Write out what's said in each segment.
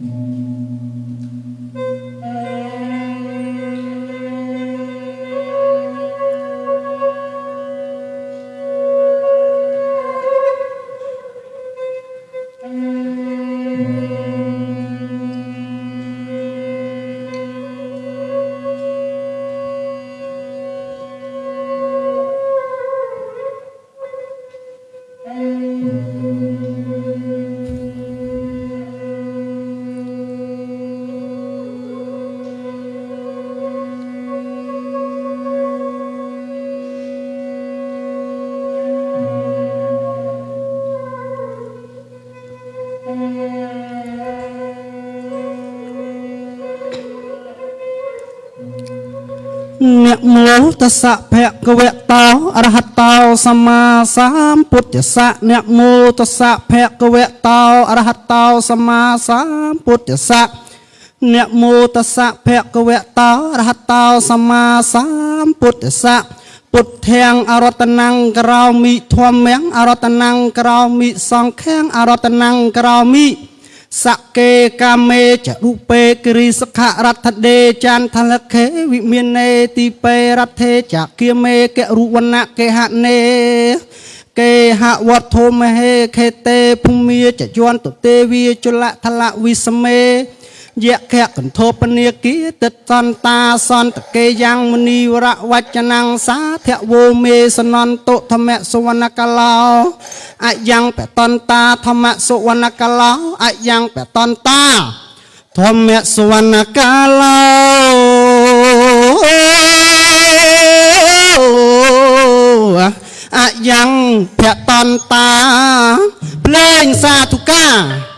Mm-hmm. អ្នកមោតសៈភគវតោអរហតោសម្មាសម្ពុទ្ធស្សៈអ្នកមោតសៈភគវតោអរហតោសម្មាសម្ពុទ្ធស្សៈអ្នកមោតសៈភគវតោអរហតោសម្មាសម្ពុទ្ធស្សៈពុទ្ធាំងអរតនੰក្រោមិធម្មំអរតនੰក្រោមិសង្ឃាំងអរតនੰក្រោមិ សកេកាមេចរុពេគិរិសខរដ្ឋដេចន្ទលខេវិមាននេទីពេរដ្ឋេចគិមេករុវណៈកេហនេគេហវត្ថុមហេខេតេភូមិចយន្តទេវីជលថលវិសមេ យៈខៈកន្ធពនាគិតិតន្តាសន្តកេយ៉ាងមនីវរវចនងសាធវោមេសនន្តុធម្មសុវណ្ណកឡោអយ៉ាងបតន្តាធម្មសុវណ្ណកឡោអយ៉ាងបតន្តាធម្មសុវណ្ណកឡោអយ៉ាងភតន្តា ភ្លេងសាធុកា Yeah.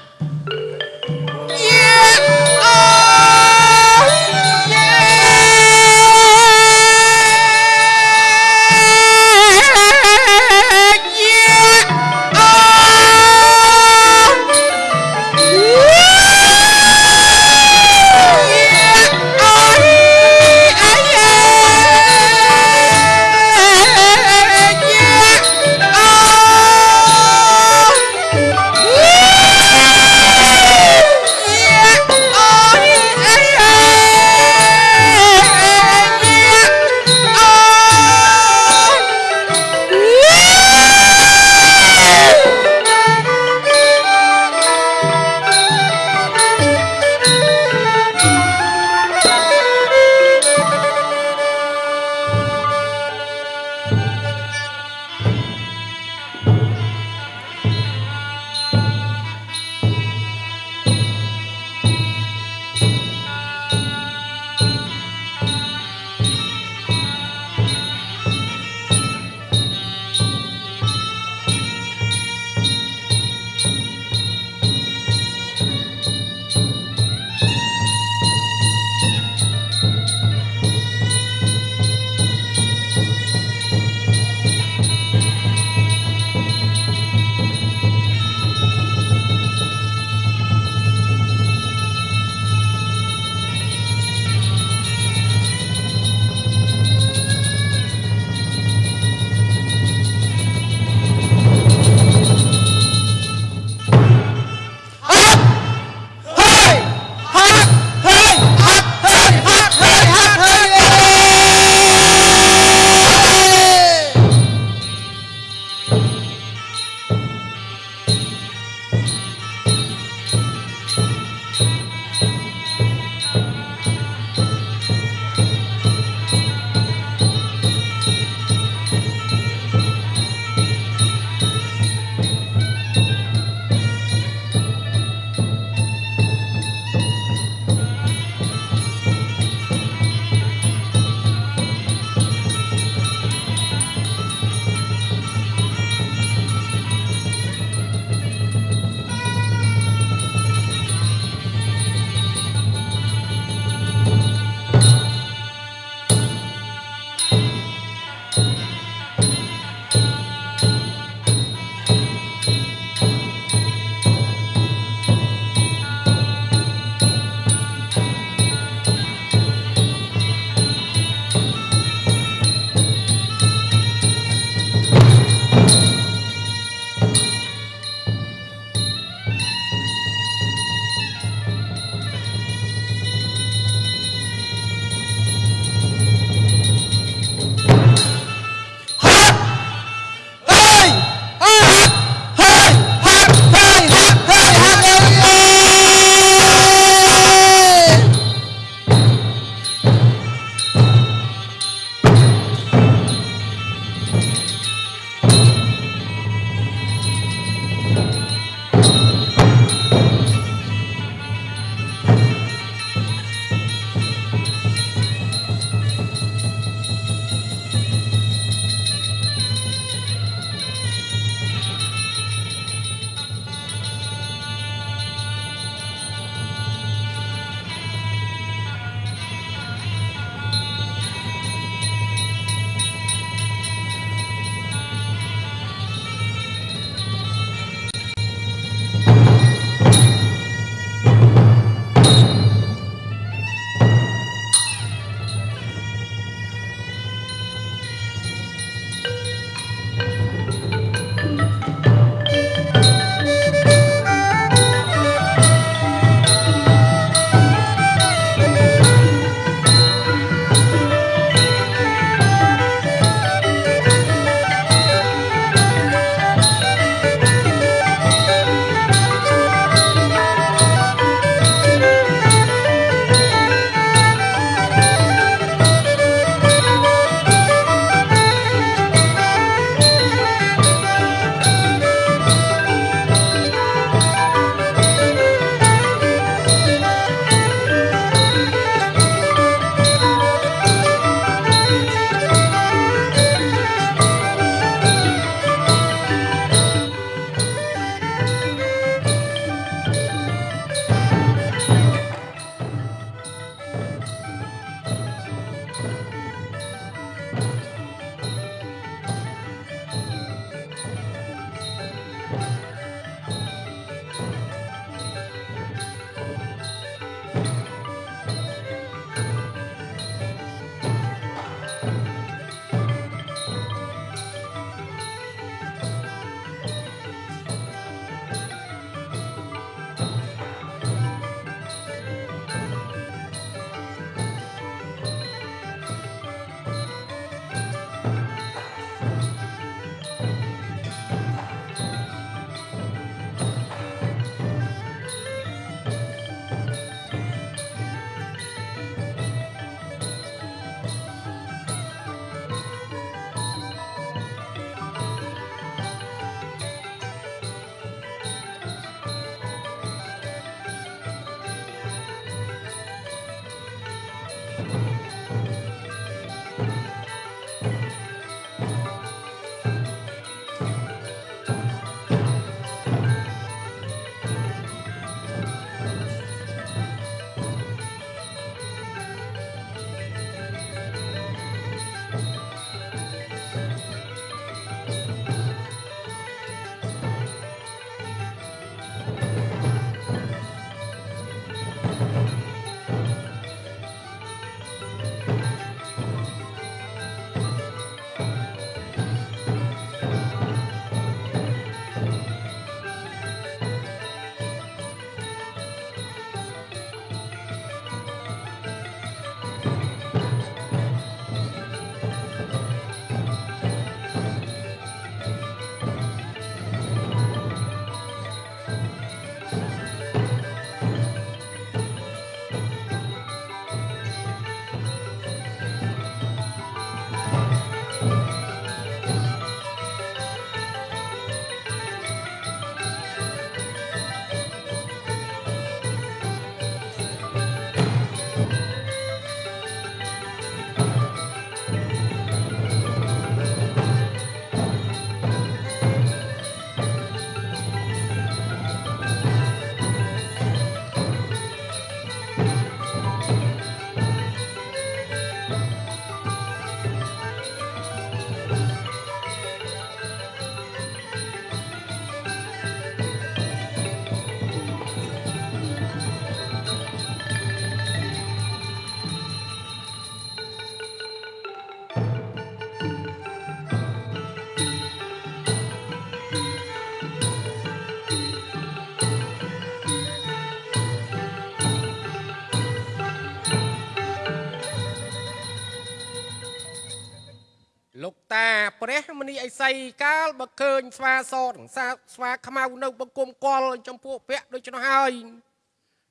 មនីអីសីកាលបើឃើញស្វាសទាំងសាស្វាខ្មៅនៅបង្គំកលចំពោះភ័ក្រដូច្នោះហើយ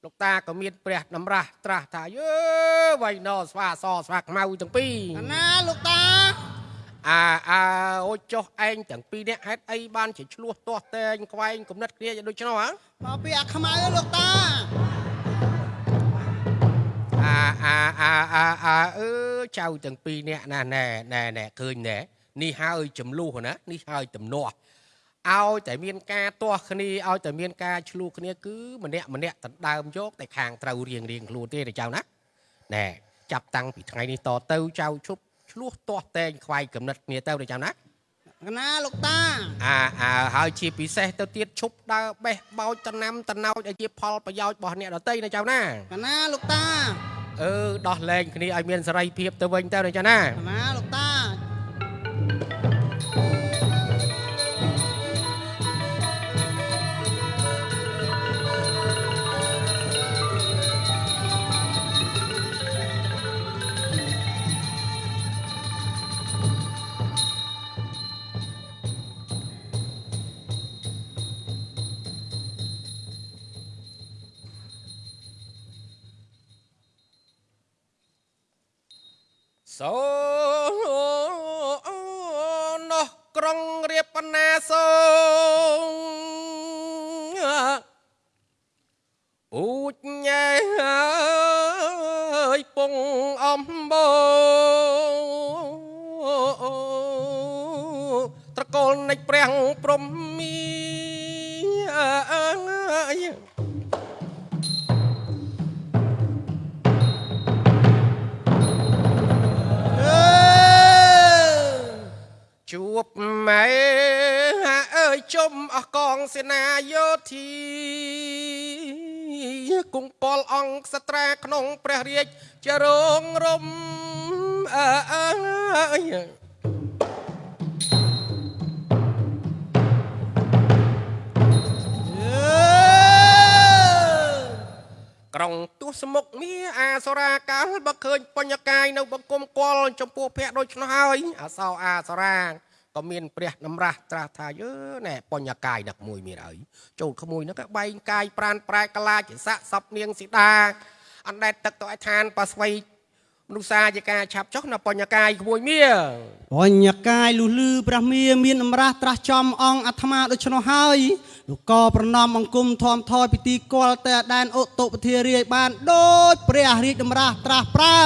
លោកតាក៏មានព្រះតម្រាស់ត្រាស់ថាយើវៃណោស្វាសស្វាខ្មៅទាំងពីរកណាលោកតាអាអាអូចុះឯងទាំងពីរនាក់ហេតុអីបានជាឆ្លោះទាស់តែងខ្វែងគំនិតគ្នាយ៉ាងដូច្នោះហ៎មកពីអាខ្មៅលោកតាអាអាអាអាអាអឺចៅទាំងពីរនាក់ណាណែណែណែឃើញណែ នេះហើយចំនួនណានេះហើយទំនាស់ឲ្យតែមានការទាស់គ្នាឲ្យតែមានការឆ្លោះគ្នាគឺម្នាក់ម្នាក់ដណ្ដើមយកតែខាងត្រូវរៀងរៀងខ្លួនទេណាចៅណាណែចាប់តាំងពីថ្ងៃនេះតទៅចៅឈប់ឆ្លោះទាស់តែងខ្វាយកំណត់គ្នាទៅណាចៅណាកណាលោកតាអាអាហើយជាពិសេសទៅទៀតឈប់ដើរបេះបោចតំណាំតំណោចឲ្យជាផលប្រយោជន៍របស់អ្នកដទៃណាចៅណាកណាលោកតាអឺដោះលែងគ្នាឲ្យមានសេរីភាពទៅវិញទៅណាចៅណាកណាលោកតា ជួបម៉ែអើយជុំអស់កងសេនាយោធីគង់ពលអង្គសត្រាក្នុងព្រះរាជចរងរំអើយ ក្រុងទស្សមុខមាអាសរាកាលបើឃើញបញ្ញកាយនៅបង្គំគល់ចំពោះភ័ក្រដូច្នោះហើយអសោអាសរាក៏មានព្រះតម្រាស់ត្រាស់ថាយើណែបញ្ញកាយនឹកមួយមានអីចូលក្មួយនោះក៏បែងកាយប្រានប្រែកលាជាស័កសពនាងស៊ីតាអណ្ដែតទឹកទៅឲ្យឋានប៉ាស្វ័យ មនុស្សសាជាការឆាប់ចុះនៅបញ្ញកាយក្មួយមាបញ្ញកាយលុះលឺព្រះមាមានអំរាស់ត្រាស់ចំអង្គអាត្មាដូច្នោះហើយលោកក៏ប្រណមអង្គមធំថយពីទីគល់តែដែនឧតុពធារាយបានដូចព្រះរាជតម្រាស់ត្រាស់ប្រើ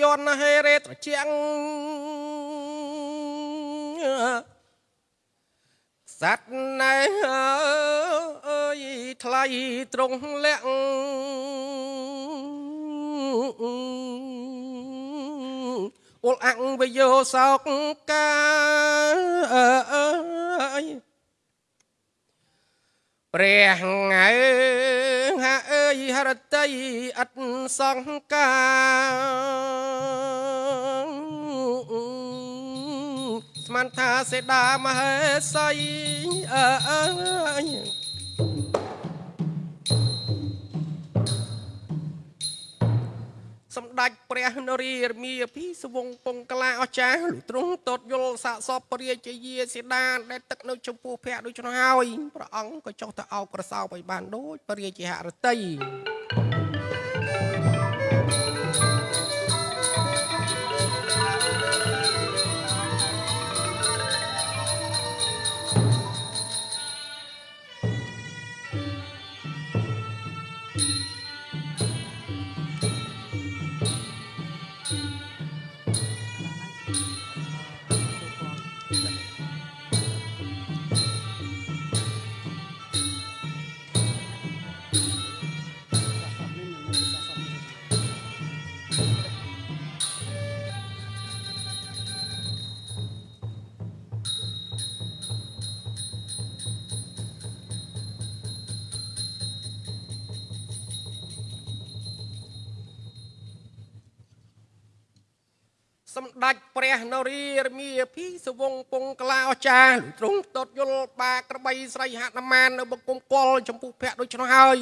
យនហេរេត្រជាងសัตว์ណែអើយថ្លៃត្រង់លាក់អ៊ុលអាំងវយោសោកកាយព្រះថ្ងៃហាអើ យហរតីអត់សង្ការស្មានថាសេដាមហេសីអើយ ព្រះនរារមីពីសវងពងកលាអស្ចារ្យលុទ្រង់តតយល់សាកសពព្រះរាជាយាសេដាដែលទឹកនៅចំពោះភ័ក្រដូច្នោះហើយព្រះអង្គក៏ចុះទៅអោបក្រសោបឲ្យបានដូចព្រះរាជាហរតី នរារមីពីសវងពងក្លាអស្ចារ្យទ្រង់តតយល់បាក្របីស្រីហនុមាននៅបង្គំកលចំពោះភ័ក្រដូច្នោះហើយ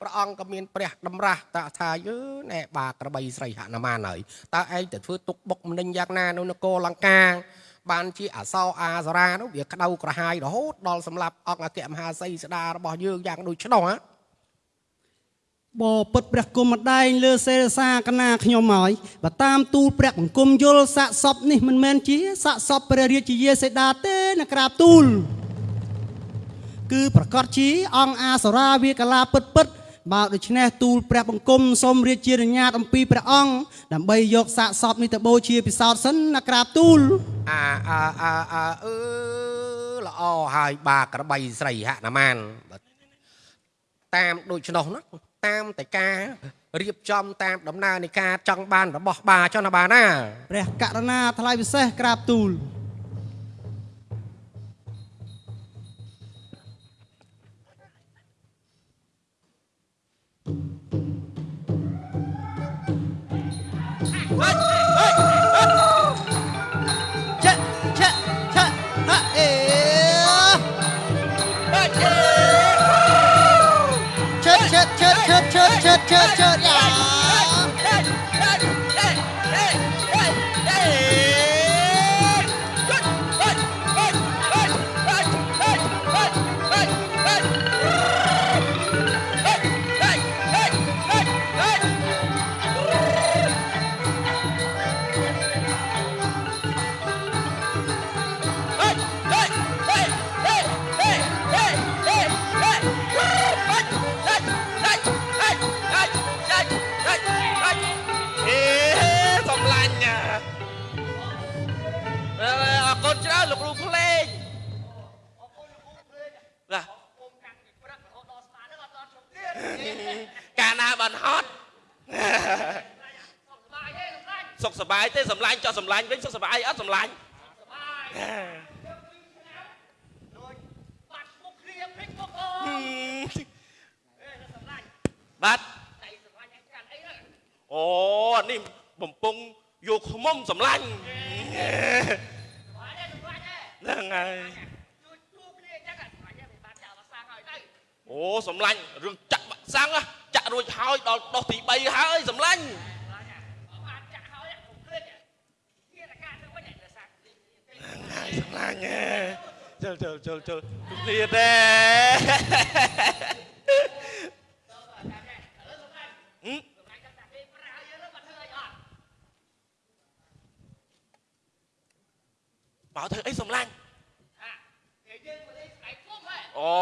ព្រះអង្គក៏មានព្រះតម្រាស់តាថាយើណែបាក្របីស្រីហនុមានហើយតើឯងទៅធ្វើទុកបុកម្នេញយ៉ាងណានៅនគរលង្កាបានជាអសោអាសរានោះវាក្តៅក្រហាយរហូតដល់សម្លាប់អង្គអគ្គមហាសីស្ដារបស់យើងយ៉ាងដូចឆ្នោះហ៎ បពិតព្រះគុំម្ដែងលើសេរសាកណាខ្ញុំហើយបើតាមទូលព្រះបង្គំយល់សាកសពនេះមិនមែនជាសាកសពព្រះរាជាយាសេដាទេណាក្រាបទូល គឺប្រកាសជាអង្គអាសរាវាកាឡាពិតពិតបើដូច្នេះទូលព្រះបង្គំសូមរាជានុញ្ញាតអំពីព្រះអង្គដើម្បីយកសាកសពនេះទៅបូជាពិសោធន៍សិនណាក្រាបទូលអាអាអាអាអឺល្អហើយបាក្របីស្រីហនុមានបាទតាមដូចឆ្នោះណា តាមតែការរៀបចំតាមដំណើរនៃការចង់បានរបស់បាចុះណាបាណាព្រះករណាថ្លៃពិសេសក្រាបទូល छोरिया ច្រើនលោកគ្រូភ្លេងណាកាលណាបានហត់សុខសប្បាយទេសំឡាញ់ចោះសំឡាញ់វិញសុខសប្បាយអត់សំឡាញ់បាទអូនេះបំពង់យកខ្មុំសំឡាញ់ ហ្នឹងហើយអូសំឡាញ់រឿងចាក់បាក់សាំងណាចាក់រួចហើយដល់ដុសទី3ហើយសំឡាញ់ហើយសំឡាញ់ហ៎ជិលជិលជិលជិលគ្នាទេ បើធ្វើអីសំឡាញ់អូ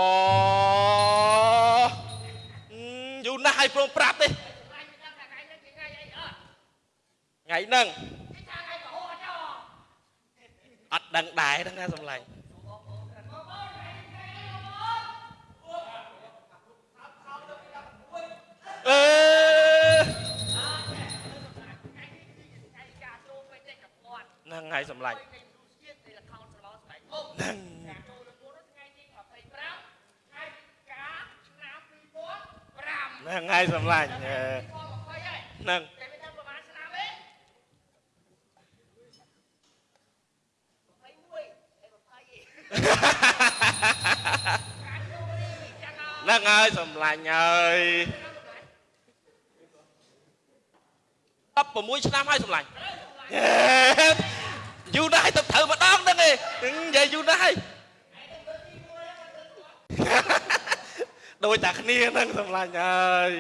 យូរណាស់ឲ្យព្រមប្រាប់ទេថ្ងៃហ្នឹងអត់ដឹងដែរហ្នឹងណាសំឡាញ់អឺហ្នឹងហើយសំឡាញ់ ហ្នឹងហើយសំឡាញ់អឺហ្នឹងហ្នឹងហើយសំឡាញ់ហើយ16ឆ្នាំហើយសំឡាញ់យូរណាស់ហើយទៅត្រូវម្ដងហ្នឹងឯងនិយាយយូរណាស់ហើយ ដូចតែគ្នាហ្នឹងសំឡាញ់ហើយ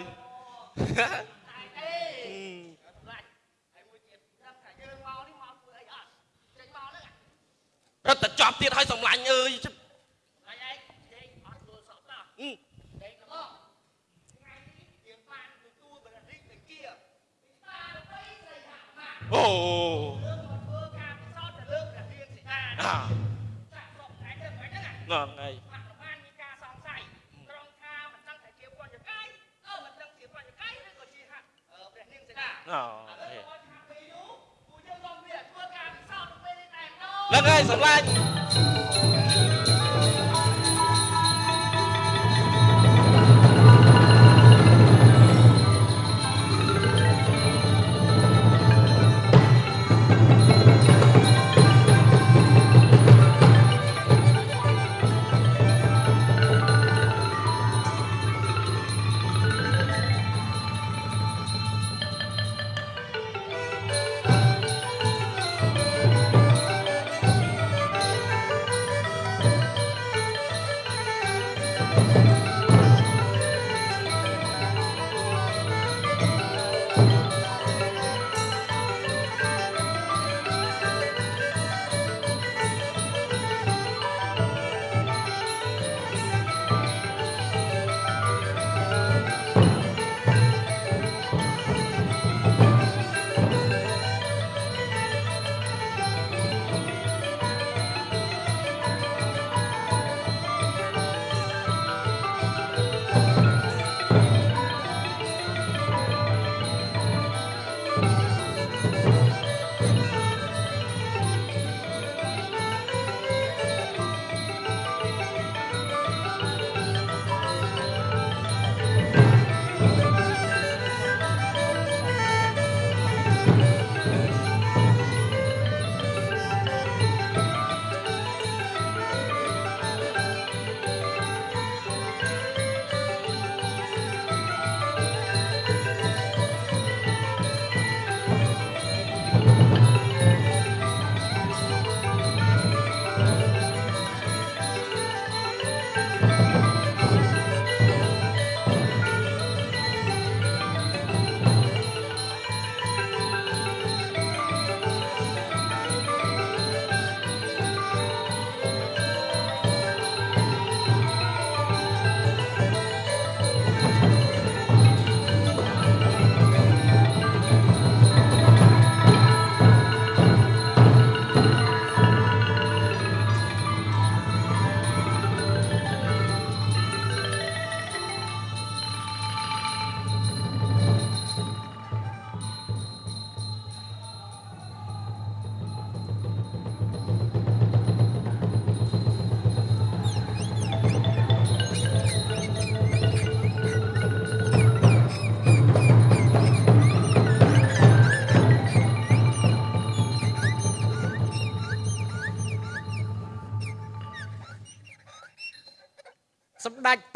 រត់តែចប់ទៀតហើយសំឡាញ់អើយអឺអូអាហ្នឹងហើយ អូហ្នឹងហើយសម្លាញ់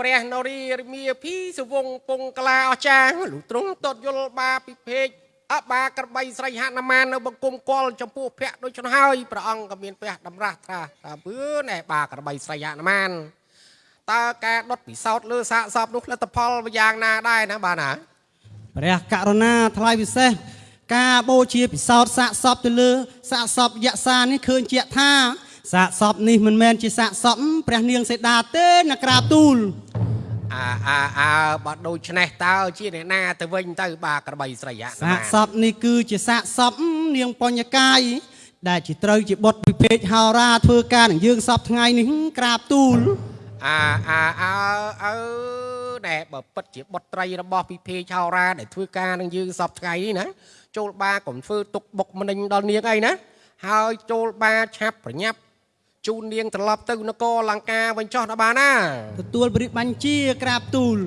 ព្រះនរារមាភីសវងពងក្លាអស្ចារ្យលុះទ្រង់តតយល់បាពិភេកអបាក្របីស្រីហនុមាននៅបង្គំកលចំពោះភ័ក្រដូច្នោះហើយព្រះអង្គក៏មានព្រះតម្រាស់ថាថាពឿណែបាក្របីស្រីហនុមានតើការដុតពិសោធន៍លើសាកសពនោះលទ្ធផលយ៉ាងណាដែរណាបាទណាព្រះករុណាថ្លៃពិសេសការបូជាពិសោធន៍សាកសពទៅលើសាកសពយក្សានេះឃើញជាក់ថា សាកសពនេះមិនមែនជាសាកសពព្រះនាងសេដាទេណាក្រាបទូលអាអាអើបើដូច្នេះតើជាអ្នកណាទៅវិញទៅបាទក្របីស្រីអាសាកសពនេះគឺជាសាកសពនាងបញ្ញកាយដែលជាត្រូវជាបុត្រពិភេកហោរាធ្វើការនឹងយើងសពថ្ងៃនេះក្រាបទូលអាអាអើអើដែលបើពិតជាបុត្រីរបស់ពិភេកឆោរាដែលធ្វើការនឹងយើងសពថ្ងៃនេះណាចូលបាកុំធ្វើទុកបុកម្នេញដល់នាងអីណាហើយចូលបាឆាប់ប្រញាប់ ជូននាងត្រឡប់ទៅនគរលង្កាវិញចោះដល់បានណាទទួលបរិបបញ្ជាក្រាបទូល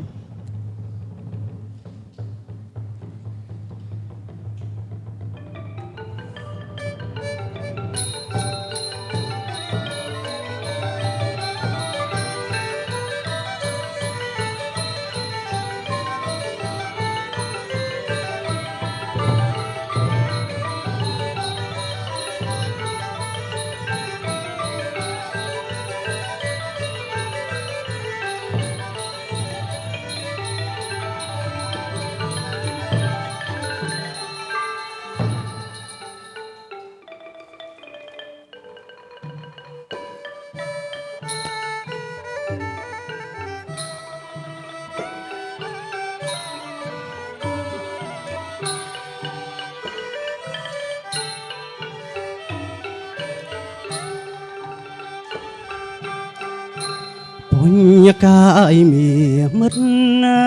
កាយមានមិត្តណា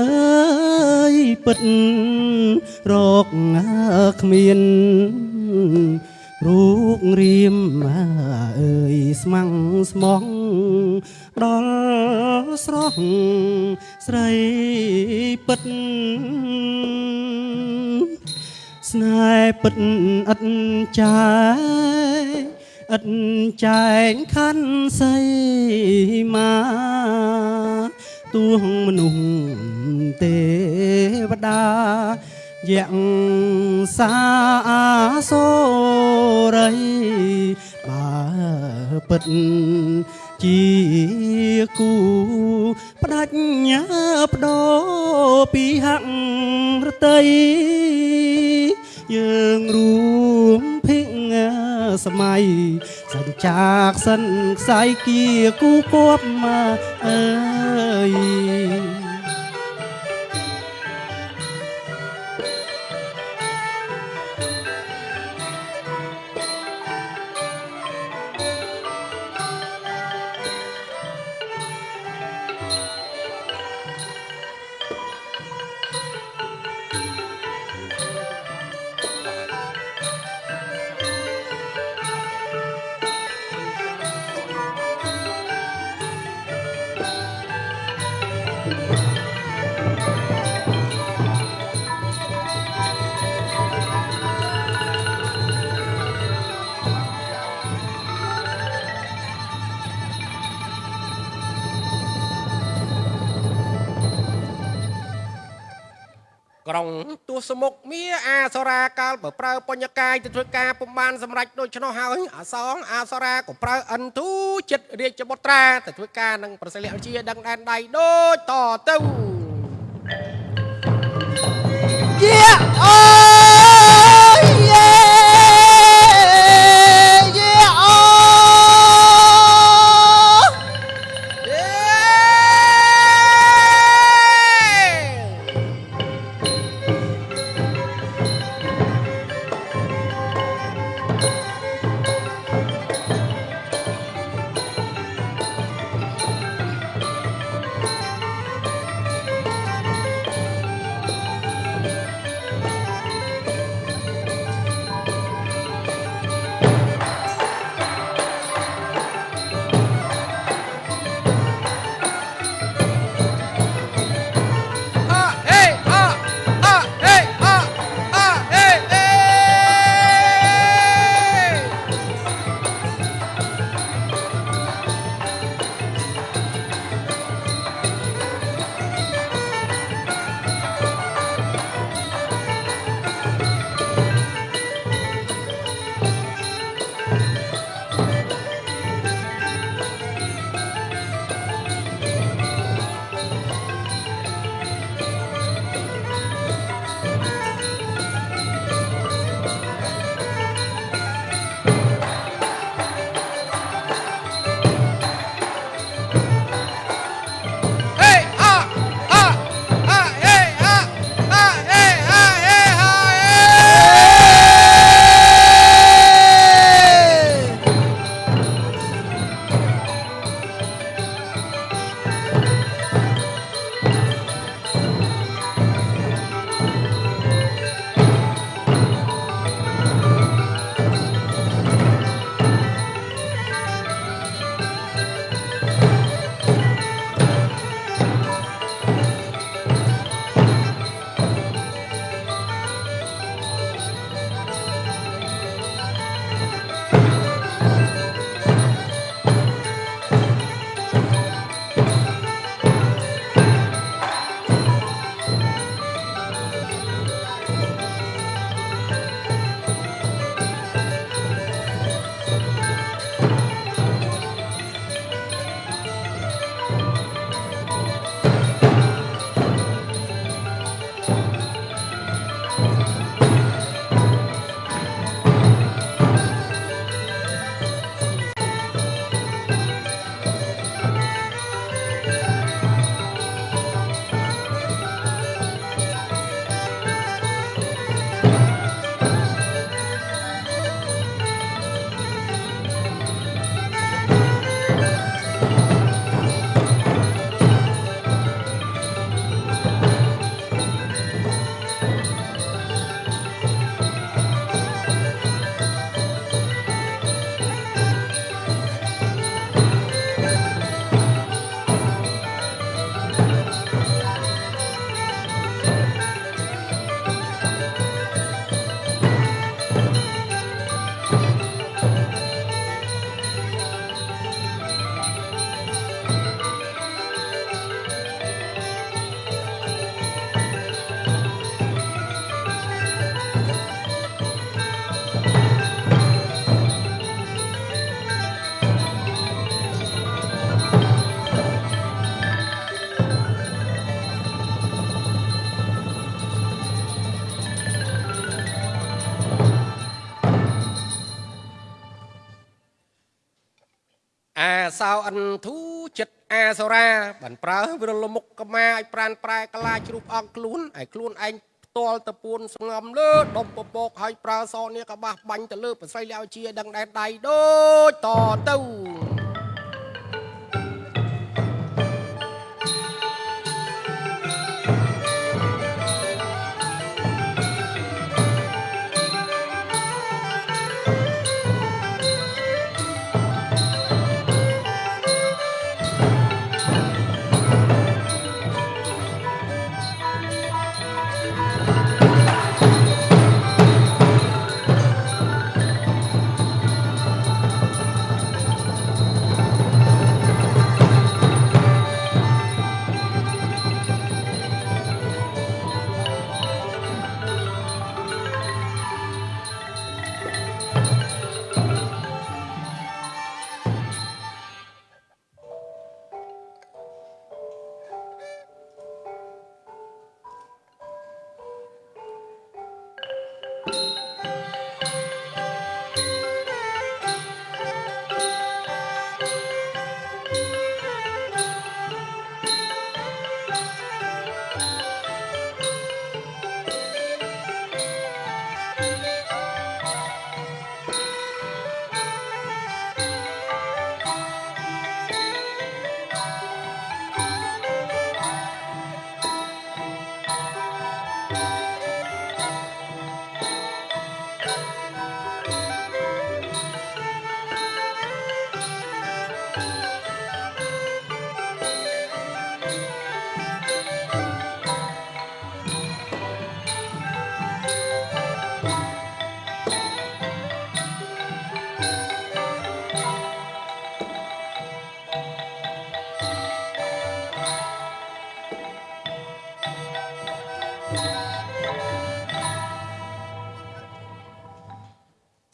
អើយពិតរកគ្មានរូបរៀមអើយស្មាំងស្មងដល់ស្រស់ស្រីពិតស្នេហ៍ពិតឥតចាយ ឥតចែងខណ្ឌសីមាទួងមនុស្សទេវតាយ៉ាងសាសូរីបើពិតជាគូផ្ដាច់ញាបដោពីហាក់រតី យើងរួមភិកសម័យសញ្ចាកសិនខ្សែគៀគូគប់មកអើយ សរាកាលបើប្រើបញ្ញកាយទៅធ្វើការពុំបានសម្រេចដូច្នោះហើយអាសងអាសរាក៏ប្រើអិនទូចិត្តរាជបុត្រាទៅធ្វើការនឹងប្រសិទ្ធវិជាដឹងដែនដៃដូចតទៅជាអូ សោអិនធូចិត្តអាសូរាបានប្រើវិរលមុខកមាឲ្យប្រានប្រែកលាជ្រូបអងខ្លួនឲ្យខ្លួនឯងផ្ទាល់ទៅពួនស្ងំលើដុំពពកឲ្យប្រើសនេះក៏បះបាញ់ទៅលើប្រស្រីលាវជាដឹងដែនដៃដូចតទៅ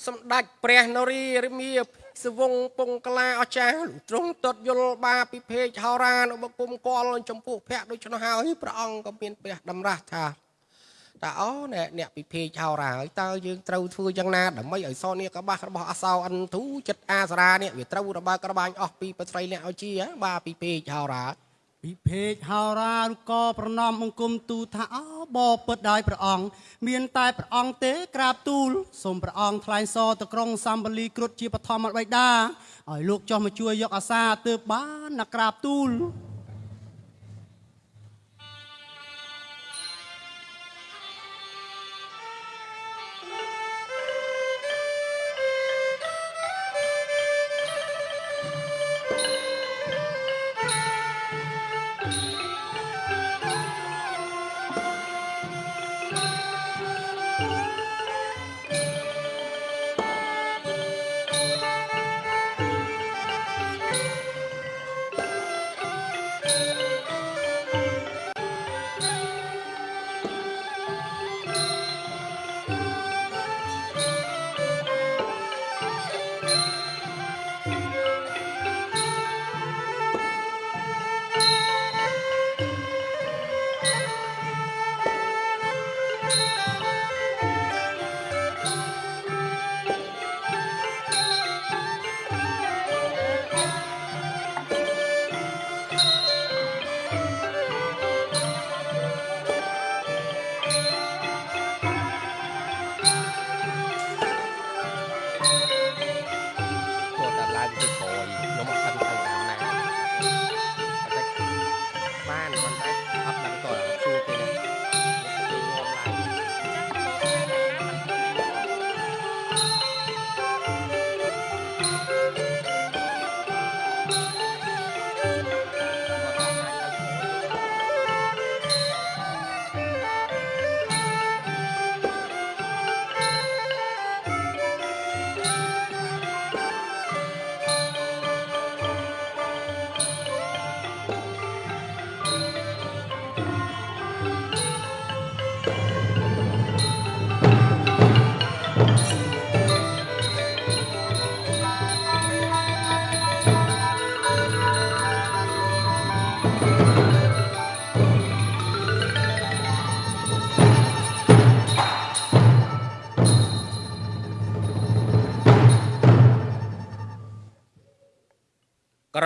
សម្ដេចព្រះនរារមាសវងពងកលាអស្ចារ្យលោកទ្រង់តតយល់បាពិភេកហោរានៅបគុំកលចំពោះភ័ក្រដូច្នោះហើយព្រះអង្គក៏មានព្រះតម្រាស់ថាតើអូអ្នកអ្នកពិភេកហោរាហើយតើយើងត្រូវធ្វើយ៉ាងណាដើម្បីឲ្យសនេះកបាសរបស់អសោអន្ទូចិត្តអាសារានេះវាត្រូវរបើក្របាញ់អស់ពីបត្រីលះឲ្យជាបាពិភេកហោរា ពិភេកហោរាឬក៏ប្រណមអង្គមទូលថាអោបពិតដោយព្រះអង្គមានតែព្រះអង្គទេក្រាបទូលសូមព្រះអង្គថ្លែងសរទៅក្រុងសម្បលីគ្រុឌជាបឋមបិតាឲ្យលោកចុះមកជួយយកអាសាទើបបានណាក្រាបទូល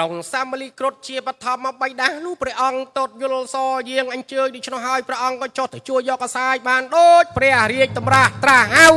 ក្រុងសាមលីគ្រុតជាបឋមបៃតាលុះព្រះអង្គតតយល់សយាងអញ្ជើញដូច្នោះហើយព្រះអង្គក៏ចុះទៅជួយយកកសាយបានដូចព្រះរាជតម្រាស់ត្រាស់ហៅ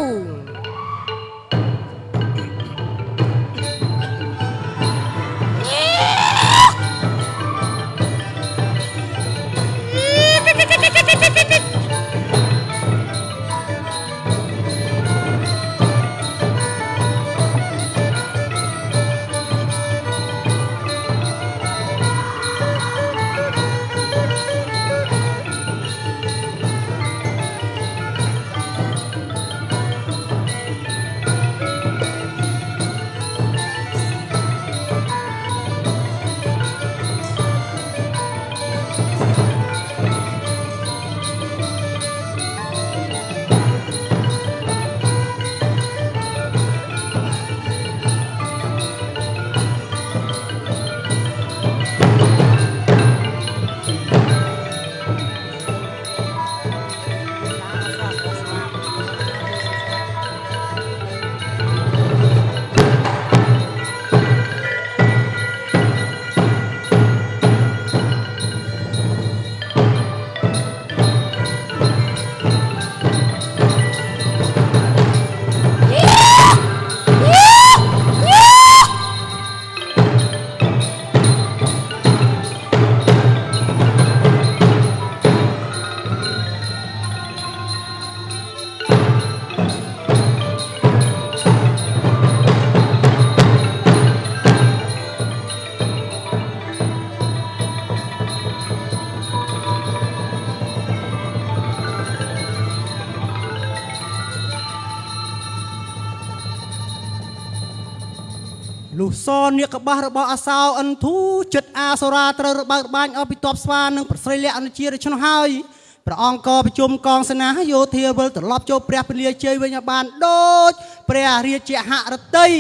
សនាគបាសរបស់អាសោអិនធូចិត្តអាសូរាត្រូវរបើករបាញ់អស់ពីតបស្វានិងប្រស្រីលក្ខណជាដូច្នោះហើយព្រះអង្គក៏ប្រជុំកងសេនាយោធាវិលត្រឡប់ចូលព្រះពលាជ័យវិញឲ្យបានដូចព្រះរាជហឫទ័យ